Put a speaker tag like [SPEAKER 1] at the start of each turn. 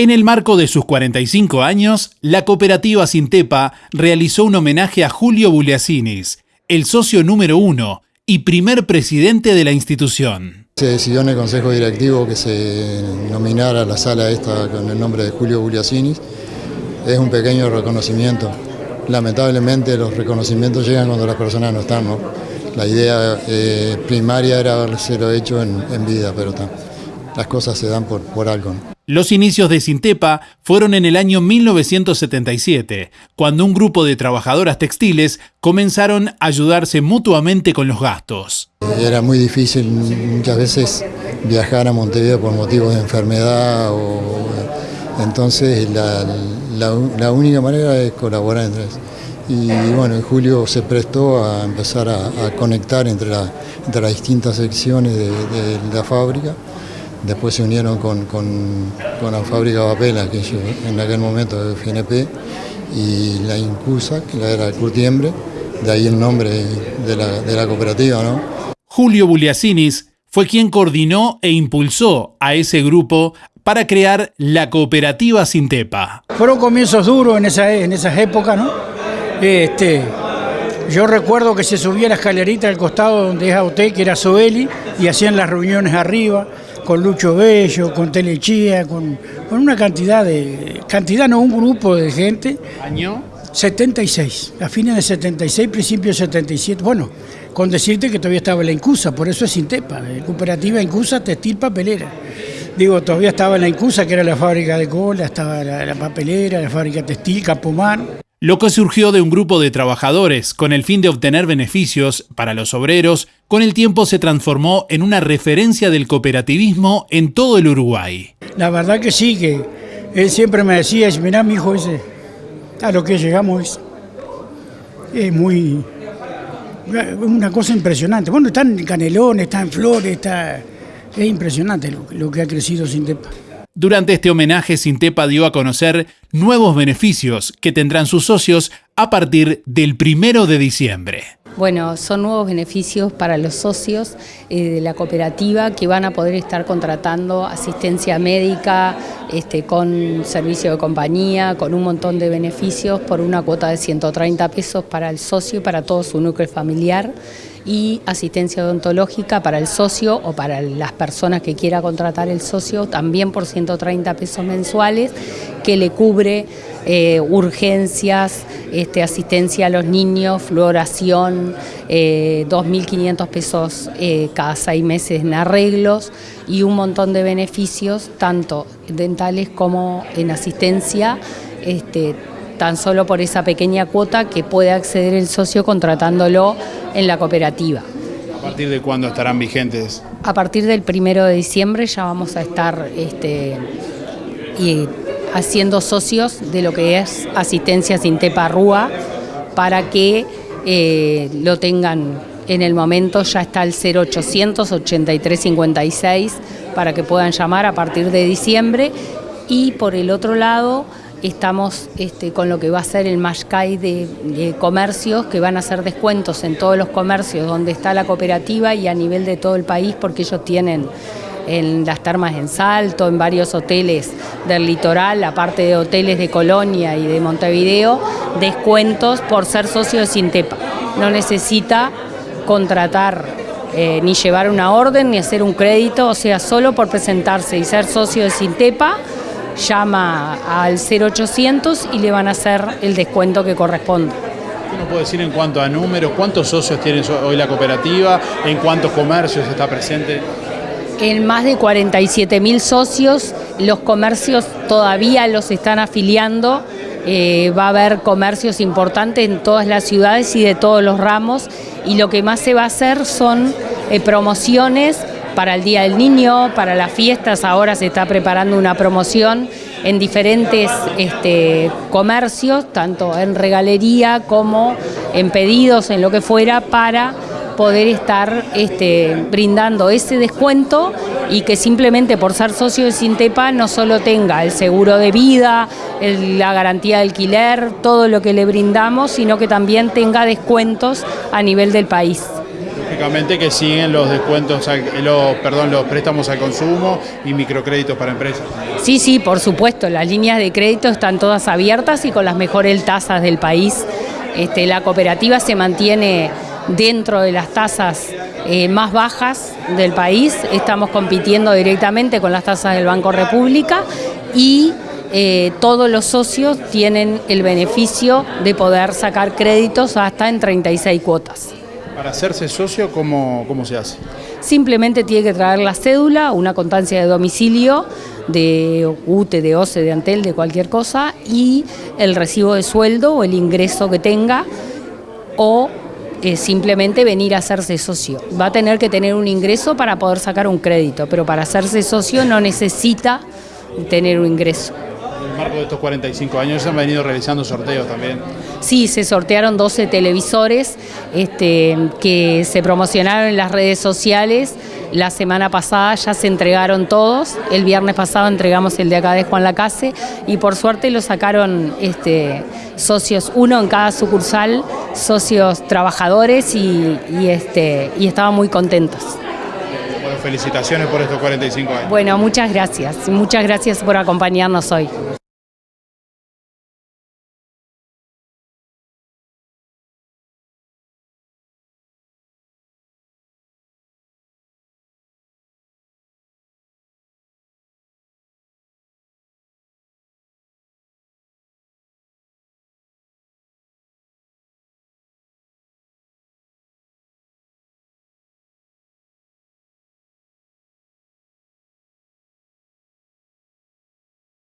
[SPEAKER 1] En el marco de sus 45 años, la cooperativa Sintepa realizó un homenaje a Julio Buliacinis, el socio número uno y primer presidente de la institución.
[SPEAKER 2] Se decidió en el Consejo Directivo que se nominara la sala esta con el nombre de Julio Buliacinis. Es un pequeño reconocimiento. Lamentablemente los reconocimientos llegan cuando las personas no están. La idea eh, primaria era haberlo hecho en, vida, pero las cosas se dan por algo.
[SPEAKER 1] Los inicios de Sintepa fueron en el año 1977, cuando un grupo de trabajadoras textiles comenzaron a ayudarse mutuamente con los gastos.
[SPEAKER 2] Era muy difícil muchas veces viajar a Montevideo por motivos de enfermedad, entonces la, única manera es colaborar entre ellos. Y bueno, Julio se prestó a empezar a, conectar entre, las distintas secciones de, de la fábrica Después se unieron con, con, con la fábrica Vapela, que en aquel momento de FNP, y la Incusa, que era el curtiembre, de ahí el nombre de la, de la cooperativa. ¿no?
[SPEAKER 1] Julio Buliacinis fue quien coordinó e impulsó a ese grupo para crear la cooperativa Sintepa.
[SPEAKER 3] Fueron comienzos duros en, esa, en esas épocas, ¿no? Este, yo recuerdo que se subía la escalerita al costado donde es AOT, que era Soeli, y hacían las reuniones arriba con Lucho Bello, con Telechía, con, con una cantidad de, cantidad no, un grupo de gente.
[SPEAKER 1] ¿Año?
[SPEAKER 3] 76, a fines de 76, principios de 77. Bueno, con decirte que todavía estaba la Incusa, por eso es Sintepa, eh, cooperativa Incusa Textil Papelera. Digo, todavía estaba la Incusa, que era la fábrica de cola, estaba la, la papelera, la fábrica textil, Capomar.
[SPEAKER 1] Lo que surgió de un grupo de trabajadores con el fin de obtener beneficios para los obreros, con el tiempo se transformó en una referencia del cooperativismo en todo el Uruguay.
[SPEAKER 3] La verdad que sí, que él siempre me decía, mirá mi hijo ese, a lo que llegamos es, es muy, una cosa impresionante. Bueno, está en Canelones, está en Flores, está, es impresionante lo, que ha crecido Sintepa.
[SPEAKER 1] Durante este homenaje, Sintepa dio a conocer nuevos beneficios que tendrán sus socios a partir del primero de diciembre.
[SPEAKER 4] Bueno, son nuevos beneficios para los socios eh, de la cooperativa que van a poder estar contratando asistencia médica, este, con servicio de compañía, con un montón de beneficios por una cuota de 130 pesos para el socio y para todo su núcleo familiar y asistencia odontológica para el socio o para las personas que quiera contratar el socio también por 130 pesos mensuales que le cubre eh, urgencias, este, asistencia a los niños, fluoración, eh, 2.500 pesos eh, cada seis meses en arreglos y un montón de beneficios, tanto dentales como en asistencia, este, tan solo por esa pequeña cuota que puede acceder el socio contratándolo en la cooperativa.
[SPEAKER 1] ¿A partir de cuándo estarán vigentes?
[SPEAKER 4] A partir del primero de diciembre ya vamos a estar este, y haciendo socios de lo que es asistencia Sintepa Rúa para que eh, lo tengan en el momento, ya está el 0800 8356 para que puedan llamar a partir de diciembre y por el otro lado estamos este, con lo que va a ser el Mashkai de, de, comercios, que van a hacer descuentos en todos los comercios donde está la cooperativa y a nivel de todo el país, porque ellos tienen en las termas en Salto, en varios hoteles del litoral, aparte de hoteles de Colonia y de Montevideo, descuentos por ser socio de Sintepa. No necesita contratar eh, ni llevar una orden ni hacer un crédito, o sea, solo por presentarse y ser socio de Sintepa, llama al 0800 y le van a hacer el descuento que corresponde.
[SPEAKER 1] ¿Qué nos puede decir en cuanto a números? ¿Cuántos socios tiene hoy la cooperativa? ¿En cuántos comercios está presente?
[SPEAKER 4] En más de 47 mil socios, los comercios todavía los están afiliando. Eh, va a haber comercios importantes en todas las ciudades y de todos los ramos. Y lo que más se va a hacer son eh, promociones para el Día del Niño, para las fiestas, ahora se está preparando una promoción en diferentes este, comercios, tanto en regalería como en pedidos, en lo que fuera, para poder estar este, brindando ese descuento y que simplemente por ser socio de Sintepa no solo tenga el seguro de vida, la garantía de alquiler, todo lo que le brindamos, sino que también tenga descuentos a nivel del país.
[SPEAKER 5] Lógicamente que siguen los descuentos, los, perdón, los préstamos al consumo y microcréditos para empresas.
[SPEAKER 4] Sí, sí, por supuesto, las líneas de crédito están todas abiertas y con las mejores tasas del país. Este, la cooperativa se mantiene dentro de las tasas eh, más bajas del país, estamos compitiendo directamente con las tasas del Banco República y eh, todos los socios tienen el beneficio de poder sacar créditos hasta en 36 cuotas.
[SPEAKER 5] Para hacerse socio, ¿cómo, cómo se hace?
[SPEAKER 4] Simplemente tiene que traer la cédula, una constancia de domicilio, de UTE, de OCE, de Antel, de cualquier cosa, y el recibo de sueldo o el ingreso que tenga, o eh, simplemente venir a hacerse socio. Va a tener que tener un ingreso para poder sacar un crédito, pero para hacerse socio no necesita tener un ingreso
[SPEAKER 5] marco de estos 45 años se han venido realizando sorteos también.
[SPEAKER 4] Sí, se sortearon 12 televisores este, que se promocionaron en las redes sociales. La semana pasada ya se entregaron todos, el viernes pasado entregamos el de acá de Juan Lacase y por suerte lo sacaron este, socios, uno en cada sucursal, socios trabajadores y, este, y estaban muy contentos.
[SPEAKER 5] Bueno, felicitaciones por estos 45 años.
[SPEAKER 4] Bueno, muchas gracias, muchas gracias por acompañarnos hoy.